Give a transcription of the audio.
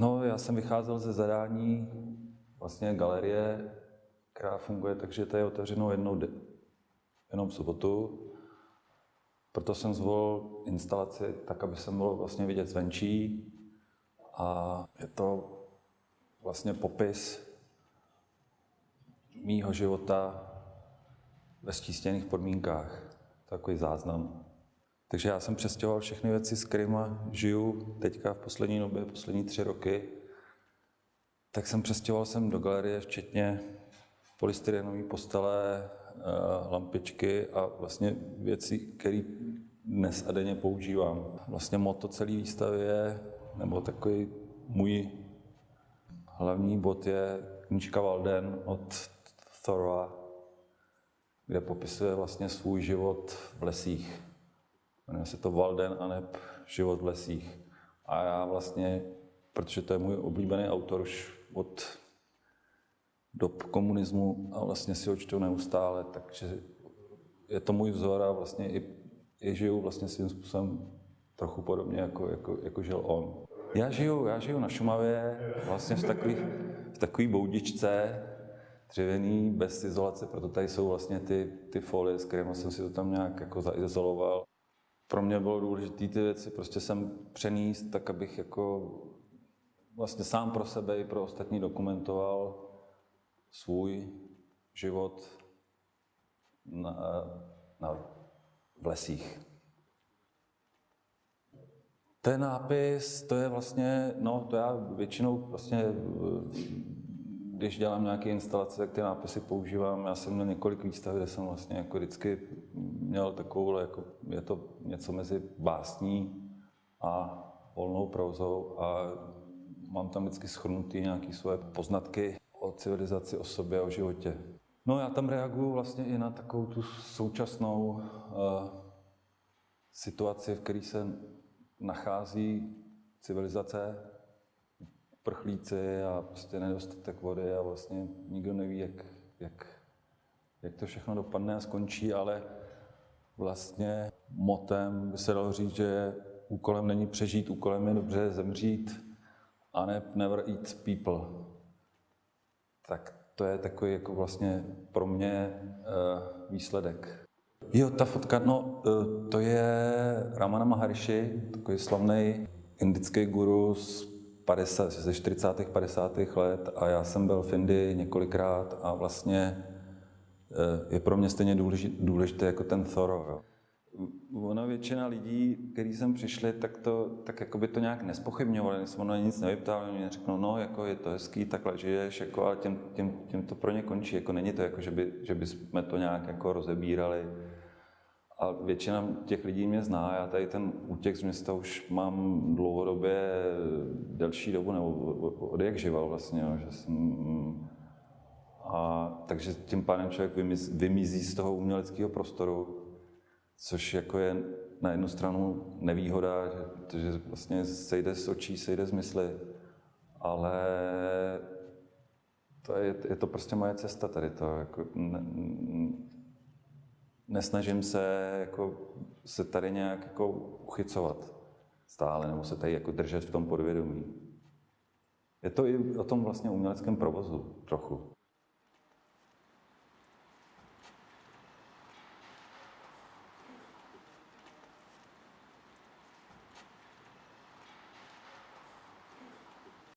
No, já jsem vycházel ze zadání vlastně galerie, která funguje tak, že to je otevřeno jednou de- jenom v sobotu. Proto jsem zvolil instalaci tak, aby se mohl vlastně vidět zvenčí. A je to vlastně popis mýho života ve stístěných podmínkách. Takový záznam. Takže já jsem přestěhoval všechny věci, s kterými žiju teďka v poslední době, poslední tři roky. Tak jsem přestěhoval jsem do galerie, včetně polystyrenové postele, eh, lampičky a vlastně věci, které dnes a denně používám. Vlastně moto celé výstavy je, nebo takový můj hlavní bod je knížka Walden od Thora, kde popisuje vlastně svůj život v lesích. Jmenuje se to Walden a neb Život v lesích. A já vlastně, protože to je můj oblíbený autor už od dob komunismu a vlastně si ho čtu neustále, takže je to můj vzor a vlastně i, i žiju vlastně svým způsobem trochu podobně, jako, jako, jako žil on. Já žiju, já žiju na Šumavě, vlastně v takový, v takový boudičce, dřevěný, bez izolace, proto tady jsou vlastně ty, ty folie, s kterými jsem si to tam nějak jako zaizoloval. Pro mě bylo důležité ty věci prostě jsem přenést, tak abych jako vlastně sám pro sebe i pro ostatní dokumentoval svůj život na, na, v lesích. Ten nápis, to je vlastně, no to já většinou vlastně, když dělám nějaké instalace, tak ty nápisy používám. Já jsem měl několik výstav, kde jsem vlastně jako vždycky měl takovou, jako je to něco mezi básní a volnou prouzou a mám tam vždycky schrnutý nějaké svoje poznatky o civilizaci, o sobě, o životě. No já tam reaguju vlastně i na takovou tu současnou uh, situaci, v které se nachází civilizace, prchlíci a prostě nedostatek vody a vlastně nikdo neví, jak, jak, jak to všechno dopadne a skončí, ale vlastně motem by se dalo říct, že úkolem není přežít, úkolem je dobře zemřít a ne never eat people. Tak to je takový jako vlastně pro mě uh, výsledek. Jo, ta fotka, no, uh, to je Ramana Maharishi, takový slavný indický guru z 50, ze 40. 50. let a já jsem byl v Indii několikrát a vlastně je pro mě stejně důležité, jako ten Thoreau. Jo ona většina lidí, kteří sem přišli, tak to, tak jako by to nějak nespochybňovali, jsme ono nic nevyptali, oni řeknou, no, jako je to hezký, takhle žiješ, jako, ale tím, tím, tím, to pro ně končí, jako není to jako, že by, že by jsme to nějak jako rozebírali. A většina těch lidí mě zná, já tady ten útěk z města už mám dlouhodobě delší dobu, nebo od jak žival vlastně, že jsem, a, takže tím pádem člověk vymizí, vymizí z toho uměleckého prostoru, což jako je na jednu stranu nevýhoda, že, že vlastně sejde z očí, sejde z mysli, ale to je, je to prostě moje cesta tady to. Jako, ne, nesnažím se jako, se tady nějak jako uchycovat stále, nebo se tady jako držet v tom podvědomí. Je to i o tom vlastně uměleckém provozu trochu.